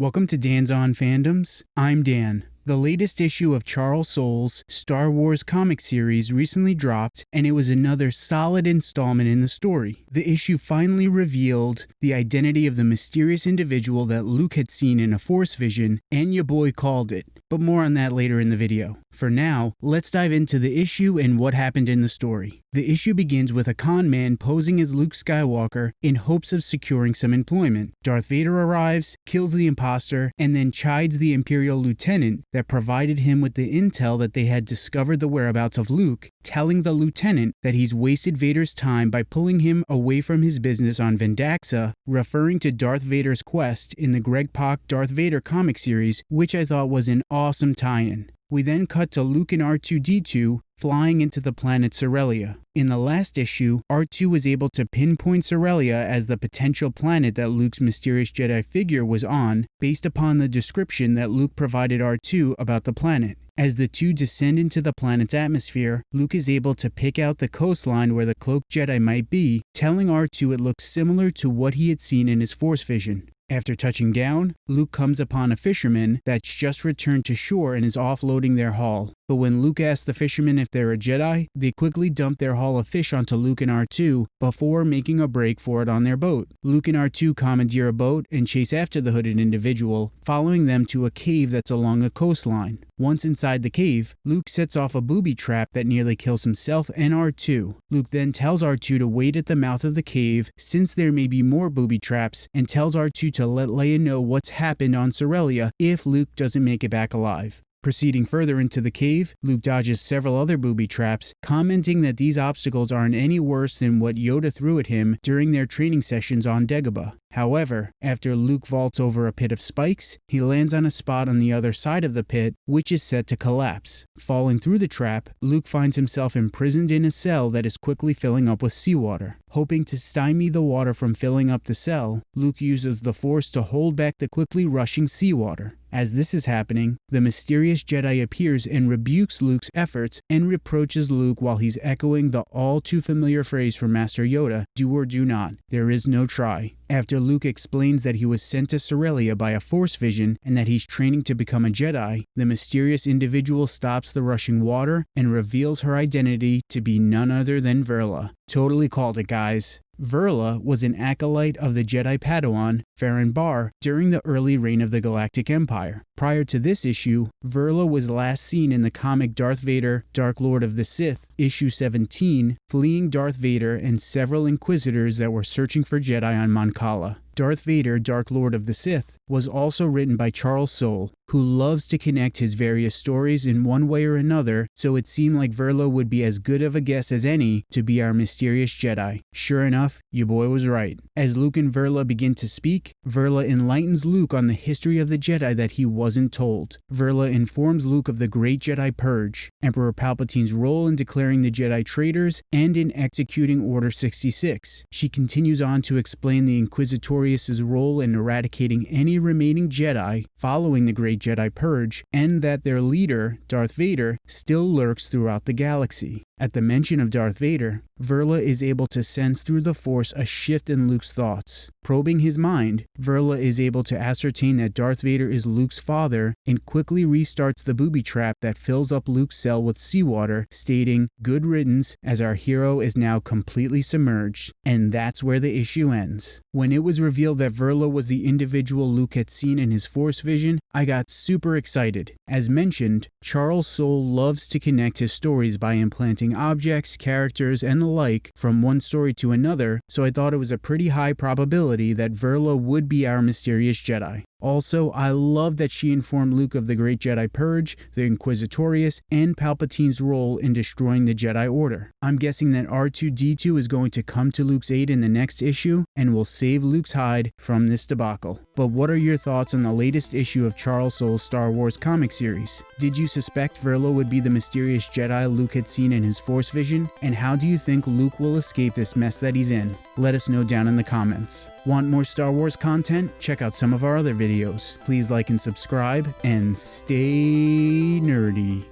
Welcome to Dan's On Fandoms. I'm Dan. The latest issue of Charles Soule's Star Wars comic series recently dropped, and it was another solid installment in the story. The issue finally revealed the identity of the mysterious individual that Luke had seen in a Force vision, and your boy called it. But more on that later in the video. For now, let's dive into the issue and what happened in the story. The issue begins with a con man posing as Luke Skywalker in hopes of securing some employment. Darth Vader arrives, kills the imposter, and then chides the Imperial lieutenant that provided him with the intel that they had discovered the whereabouts of Luke, telling the lieutenant that he's wasted Vader's time by pulling him away from his business on Vendaxa, referring to Darth Vader's quest in the Greg Pak Darth Vader comic series, which I thought was an awesome tie-in. We then cut to Luke and R2-D2 flying into the planet Corellia. In the last issue, R2 was able to pinpoint Corellia as the potential planet that Luke's mysterious Jedi figure was on based upon the description that Luke provided R2 about the planet. As the two descend into the planet's atmosphere, Luke is able to pick out the coastline where the cloaked Jedi might be, telling R2 it looks similar to what he had seen in his Force vision. After touching down, Luke comes upon a fisherman that's just returned to shore and is offloading their haul. But when Luke asks the fishermen if they're a Jedi, they quickly dump their haul of fish onto Luke and R2 before making a break for it on their boat. Luke and R2 commandeer a boat and chase after the hooded individual, following them to a cave that's along a coastline. Once inside the cave, Luke sets off a booby trap that nearly kills himself and R2. Luke then tells R2 to wait at the mouth of the cave since there may be more booby traps and tells R2 to let Leia know what's happened on Corellia if Luke doesn't make it back alive. Proceeding further into the cave, Luke dodges several other booby traps, commenting that these obstacles aren't any worse than what Yoda threw at him during their training sessions on Dagobah. However, after Luke vaults over a pit of spikes, he lands on a spot on the other side of the pit, which is set to collapse. Falling through the trap, Luke finds himself imprisoned in a cell that is quickly filling up with seawater. Hoping to stymie the water from filling up the cell, Luke uses the Force to hold back the quickly rushing seawater. As this is happening, the mysterious Jedi appears and rebukes Luke's efforts and reproaches Luke while he's echoing the all too familiar phrase from Master Yoda, do or do not, there is no try. After Luke explains that he was sent to Corellia by a Force vision and that he's training to become a Jedi, the mysterious individual stops the rushing water and reveals her identity to be none other than Verla. Totally called it, guys. Verla was an acolyte of the Jedi Padawan, Ferren Barr, during the early reign of the Galactic Empire. Prior to this issue, Verla was last seen in the comic Darth Vader, Dark Lord of the Sith, issue 17, fleeing Darth Vader and several Inquisitors that were searching for Jedi on Mon Cala. Darth Vader, Dark Lord of the Sith, was also written by Charles Soule, who loves to connect his various stories in one way or another, so it seemed like Verla would be as good of a guess as any to be our mysterious Jedi. Sure enough, your boy was right. As Luke and Verla begin to speak, Verla enlightens Luke on the history of the Jedi that he wasn't told. Verla informs Luke of the Great Jedi Purge, Emperor Palpatine's role in declaring the Jedi traitors, and in executing Order 66. She continues on to explain the Inquisitorius' role in eradicating any remaining Jedi following the Great Jedi Purge, and that their leader, Darth Vader, still lurks throughout the galaxy. At the mention of Darth Vader, Verla is able to sense through the Force a shift in Luke's thoughts. Probing his mind, Verla is able to ascertain that Darth Vader is Luke's father and quickly restarts the booby trap that fills up Luke's cell with seawater, stating, Good riddance, as our hero is now completely submerged. And that's where the issue ends. When it was revealed that Verla was the individual Luke had seen in his Force vision, I got super excited. As mentioned, Charles Soule loves to connect his stories by implanting objects, characters, and the like from one story to another, so I thought it was a pretty high probability that Verla would be our mysterious Jedi. Also, I love that she informed Luke of the Great Jedi Purge, the Inquisitorius, and Palpatine's role in destroying the Jedi Order. I'm guessing that R2-D2 is going to come to Luke's aid in the next issue and will save Luke's hide from this debacle. But what are your thoughts on the latest issue of Charles Soule's Star Wars comic series? Did you suspect Verla would be the mysterious Jedi Luke had seen in his Force vision? And how do you think Luke will escape this mess that he's in? Let us know down in the comments. Want more Star Wars content? Check out some of our other videos. Please like and subscribe, and stay nerdy.